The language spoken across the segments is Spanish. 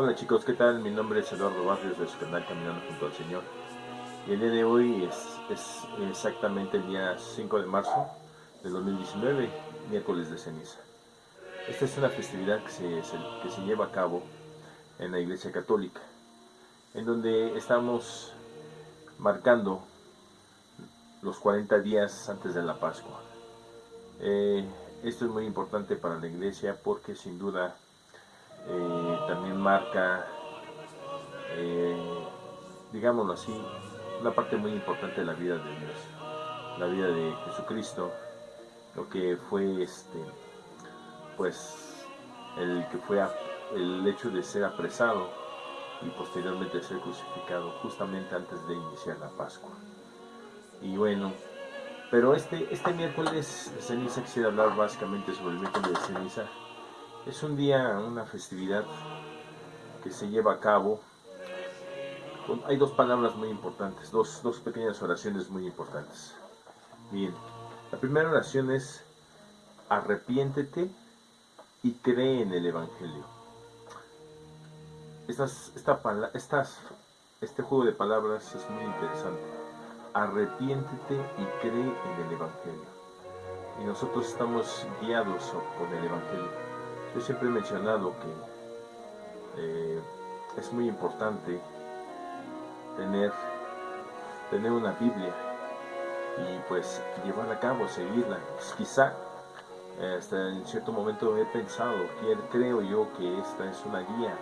Hola chicos, ¿qué tal? Mi nombre es Eduardo Barrios de su canal Caminando junto al Señor. Y el día de hoy es, exactamente el día 5 de marzo del 2019, miércoles de ceniza. Esta es una festividad que se, que se lleva a cabo en la Iglesia Católica, en donde estamos marcando los 40 días antes de la Pascua. Eh, esto es muy importante para la Iglesia porque sin duda eh, también marca, eh, digámoslo así, una parte muy importante de la vida de Dios, la vida de Jesucristo, lo que fue este, pues, el que fue el hecho de ser apresado y posteriormente ser crucificado justamente antes de iniciar la Pascua. Y bueno, pero este, este miércoles de ceniza quisiera hablar básicamente sobre el miércoles de ceniza es un día, una festividad que se lleva a cabo. hay dos palabras muy importantes, dos, dos pequeñas oraciones muy importantes. Bien, la primera oración es arrepiéntete y cree en el Evangelio. Estas, esta, este juego de palabras es muy interesante. Arrepiéntete y cree en el Evangelio. Y nosotros estamos guiados por el Evangelio. Yo siempre he mencionado que eh, es muy importante tener, tener una Biblia y pues llevar a cabo, seguirla. Pues, quizá hasta en cierto momento he pensado, creo yo que esta es una guía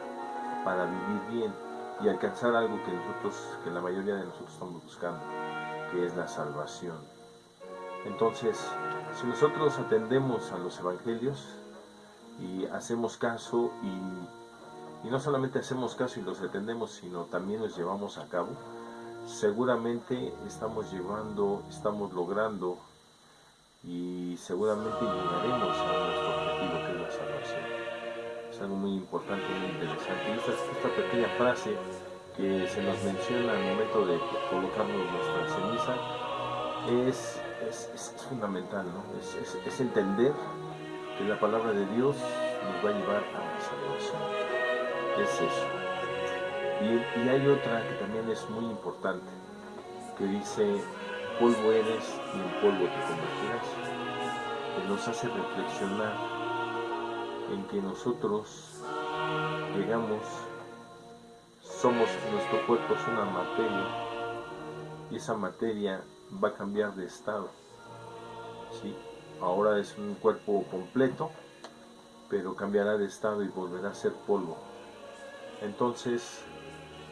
para vivir bien y alcanzar algo que nosotros, que la mayoría de nosotros estamos buscando, que es la salvación. Entonces, si nosotros atendemos a los evangelios, y hacemos caso y, no solamente hacemos caso y los atendemos, sino también los llevamos a cabo, seguramente estamos llevando, estamos logrando y seguramente llegaremos a nuestro objetivo que es la salvación. Es algo muy importante, muy interesante. Y esta, esta pequeña frase que se nos menciona al momento de colocarnos nuestra ceniza es, es, fundamental, ¿no? es, es entender que la palabra de Dios nos va a llevar a la salvación. Es eso. Y, hay otra que también es muy importante, que dice, polvo eres y en polvo te convertirás, que nos hace reflexionar en que nosotros llegamos, somos, nuestro cuerpo es una materia, y esa materia va a cambiar de estado. ¿sí? Ahora es un cuerpo completo, pero cambiará de estado y volverá a ser polvo. Entonces,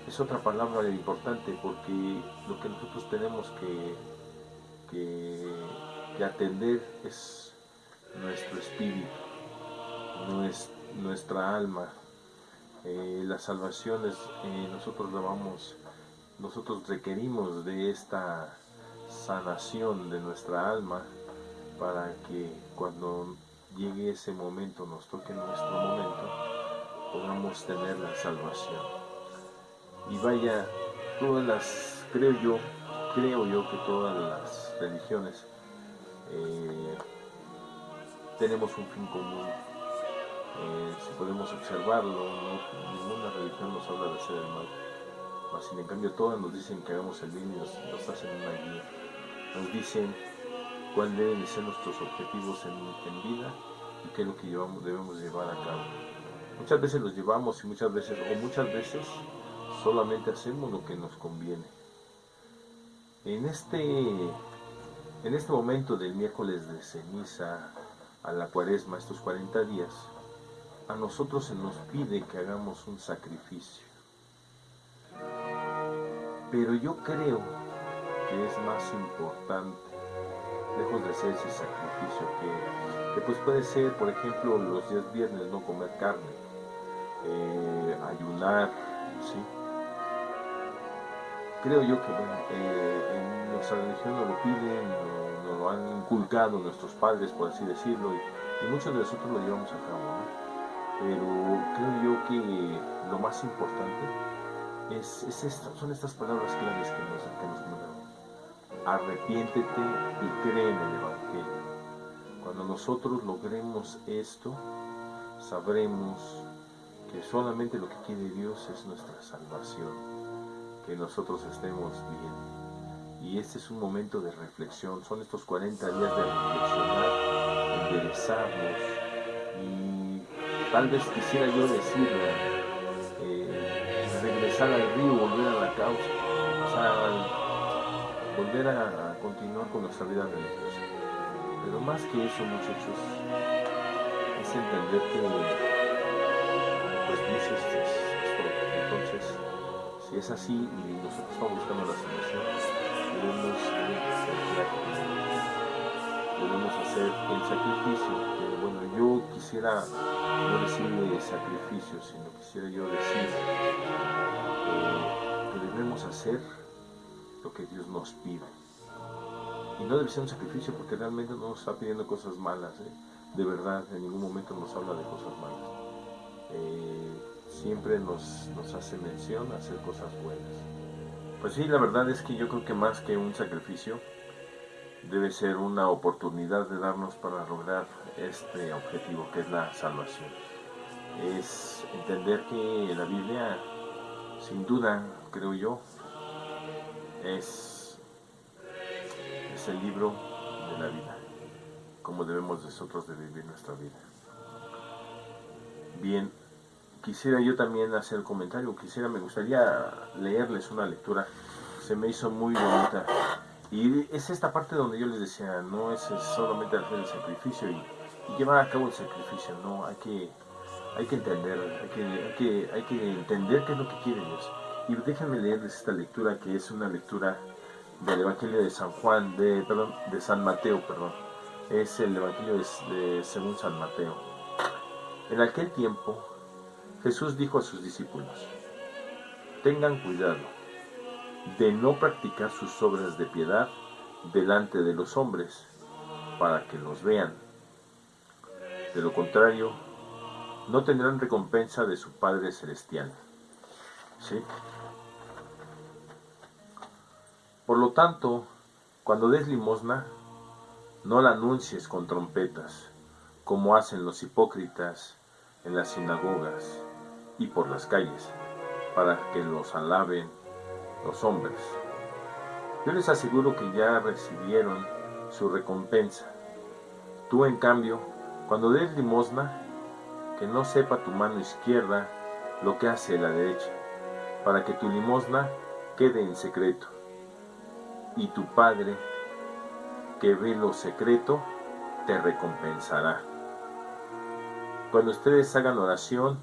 es otra palabra importante porque lo que nosotros tenemos que, que, atender es nuestro espíritu, nuestra alma. Eh, la salvación es, eh, nosotros la vamos, nosotros requerimos de esta sanación de nuestra alma para que cuando llegue ese momento, nos toque nuestro momento, podamos tener la salvación. Y vaya, todas las, creo yo, creo yo que todas las religiones eh, tenemos un fin común. Eh, si podemos observarlo, ninguna religión nos habla de hacer el mal. Sin en cambio todas nos dicen que hagamos el bien y nos hacen una guía. Nos dicen cuáles deben ser nuestros objetivos en, vida y qué es lo que debemos llevar a cabo. Muchas veces los llevamos y muchas veces, o muchas veces, solamente hacemos lo que nos conviene. En este, en este momento del miércoles de ceniza a la cuaresma, estos 40 días, a nosotros se nos pide que hagamos un sacrificio. Pero yo creo que es más importante lejos de hacer ese sacrificio que, pues puede ser, por ejemplo, los días viernes no comer carne, eh, ayunar, ¿sí? Creo yo que eh, en nuestra religión nos lo piden, nos, lo han inculcado nuestros padres, por así decirlo, y, muchos de nosotros lo llevamos a cabo, Pero creo yo que lo más importante es, es son estas palabras claves que nos, que nos arrepiéntete y cree en el Evangelio. Cuando nosotros logremos esto, sabremos que solamente lo que quiere Dios es nuestra salvación, que nosotros estemos bien. Y este es un momento de reflexión, son estos 40 días de reflexionar, enderezarnos y tal vez quisiera yo decirle, eh, regresar al río, volver a la causa, volver a, continuar con nuestra vida religiosa. Pero más que eso, muchachos, es entender que entonces, si es así y nosotros estamos buscando la solución, debemos, debemos hacer el sacrificio. Que, bueno, yo quisiera no decir sacrificio, sino quisiera yo decir eh, que debemos hacer lo que Dios nos pide. Y no debe ser un sacrificio porque realmente no nos está pidiendo cosas malas. ¿eh? De verdad, en ningún momento nos habla de cosas malas. Eh, siempre nos, hace mención a hacer cosas buenas. Pues sí, la verdad es que yo creo que más que un sacrificio, debe ser una oportunidad de darnos para lograr este objetivo que es la salvación. Es entender que la Biblia, sin duda, creo yo, es, es el libro de la vida, como debemos nosotros de vivir nuestra vida. Bien, quisiera yo también hacer comentario, quisiera, me gustaría leerles una lectura, se me hizo muy bonita. Y es esta parte donde yo les decía, no es solamente hacer el sacrificio y, llevar a cabo el sacrificio, no, hay que, hay que entender, hay que, hay que, entender qué es lo que quiere Dios. Y déjenme leerles esta lectura que es una lectura del Evangelio de San Juan, de, perdón, de San Mateo, perdón. Es el Evangelio de, según San Mateo. En aquel tiempo Jesús dijo a sus discípulos, tengan cuidado de no practicar sus obras de piedad delante de los hombres para que los vean. De lo contrario, no tendrán recompensa de su Padre Celestial. ¿Sí? Por lo tanto, cuando des limosna, no la anuncies con trompetas, como hacen los hipócritas en las sinagogas y por las calles, para que los alaben los hombres. Yo les aseguro que ya recibieron su recompensa. Tú, en cambio, cuando des limosna, que no sepa tu mano izquierda lo que hace la derecha, para que tu limosna quede en secreto. Y tu Padre, que ve lo secreto, te recompensará. Cuando ustedes hagan oración,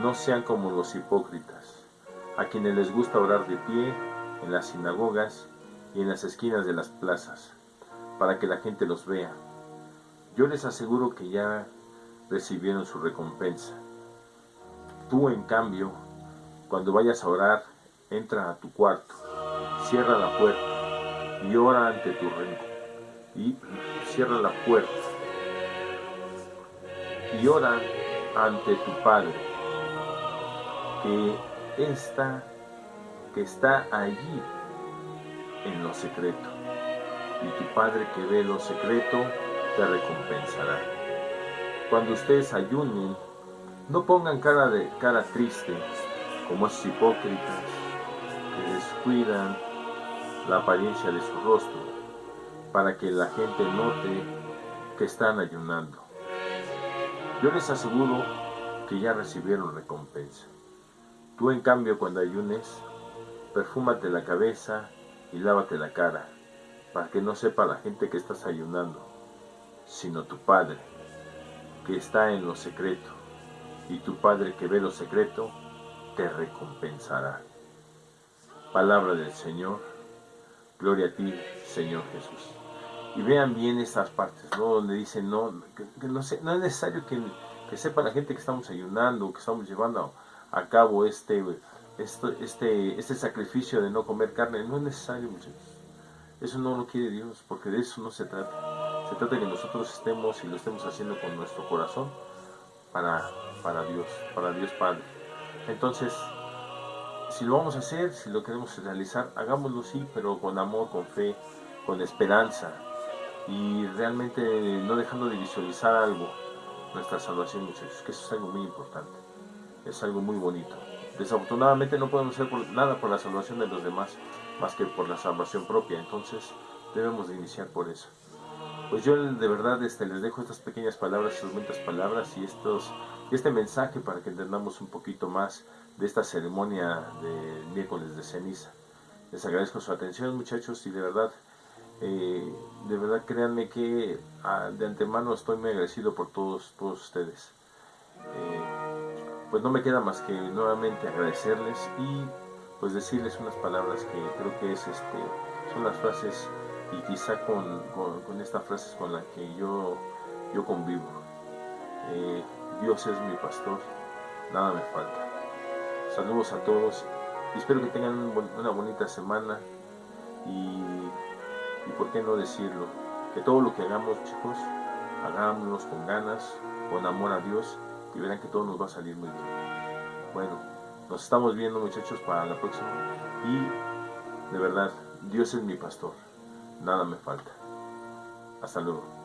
no sean como los hipócritas, a quienes les gusta orar de pie en las sinagogas y en las esquinas de las plazas, para que la gente los vea. Yo les aseguro que ya recibieron su recompensa. Tú, en cambio, cuando vayas a orar, entra a tu cuarto, cierra la puerta y ora ante tu reino. Y cierra la puerta y ora ante tu Padre que está, que está allí en lo secreto. Y tu Padre que ve lo secreto te recompensará. Cuando ustedes ayunen, no pongan cara de cara triste, como esos hipócritas que descuidan la apariencia de su rostro, para que la gente note que están ayunando. Yo les aseguro que ya recibieron recompensa. Tú en cambio cuando ayunes, perfúmate la cabeza y lávate la cara, para que no sepa la gente que estás ayunando, sino tu Padre, que está en lo secreto, y tu Padre que ve lo secreto, te recompensará. Palabra del Señor, gloria a ti, Señor Jesús. Y vean bien estas partes, ¿no? Donde dice, no, no es necesario que, que sepa la gente que estamos ayunando, que estamos llevando a cabo este, este, este, este sacrificio de no comer carne. No es necesario, muchachos. Eso no lo quiere Dios, porque de eso no se trata. Se trata de que nosotros estemos y lo estemos haciendo con nuestro corazón para, para Dios, para Dios Padre. Entonces, si lo vamos a hacer, si lo queremos realizar, hagámoslo sí, pero con amor, con fe, con esperanza y realmente no dejando de visualizar algo, nuestra salvación, muchachos, que eso es algo muy importante. es algo muy bonito. Desafortunadamente no podemos hacer nada por la salvación de los demás, más que por la salvación propia, entonces debemos de iniciar por eso. Pues yo de verdad este, les dejo estas pequeñas palabras, estas bonitas palabras y estos, este mensaje para que entendamos un poquito más de esta ceremonia de miércoles de ceniza. Les agradezco su atención muchachos y de verdad, eh, de verdad créanme que ah, de antemano estoy muy agradecido por todos, todos ustedes. Eh, pues no me queda más que nuevamente agradecerles y pues decirles unas palabras que creo que es este, son las frases y quizá con, con, estas frases con las que yo, yo convivo. Eh, Dios es mi pastor, nada me falta. Saludos a todos y espero que tengan una bonita semana y, y por qué no decirlo, que todo lo que hagamos chicos, hagámoslo con ganas, con amor a Dios y verán que todo nos va a salir muy bien. Bueno, nos estamos viendo muchachos para la próxima y de verdad, Dios es mi pastor, nada me falta. Hasta luego.